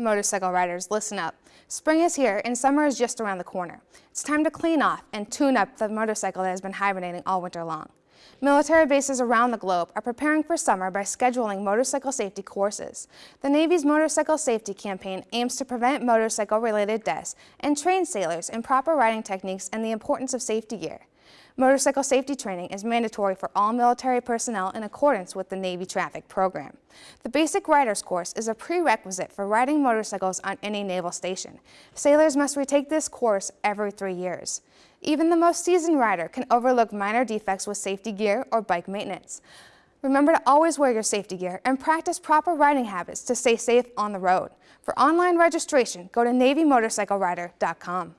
Motorcycle riders, listen up. Spring is here and summer is just around the corner. It's time to clean off and tune up the motorcycle that has been hibernating all winter long. Military bases around the globe are preparing for summer by scheduling motorcycle safety courses. The Navy's Motorcycle Safety Campaign aims to prevent motorcycle-related deaths and train sailors in proper riding techniques and the importance of safety gear. Motorcycle safety training is mandatory for all military personnel in accordance with the Navy Traffic Program. The Basic Riders course is a prerequisite for riding motorcycles on any naval station. Sailors must retake this course every three years. Even the most seasoned rider can overlook minor defects with safety gear or bike maintenance. Remember to always wear your safety gear and practice proper riding habits to stay safe on the road. For online registration, go to NavyMotorcycleRider.com.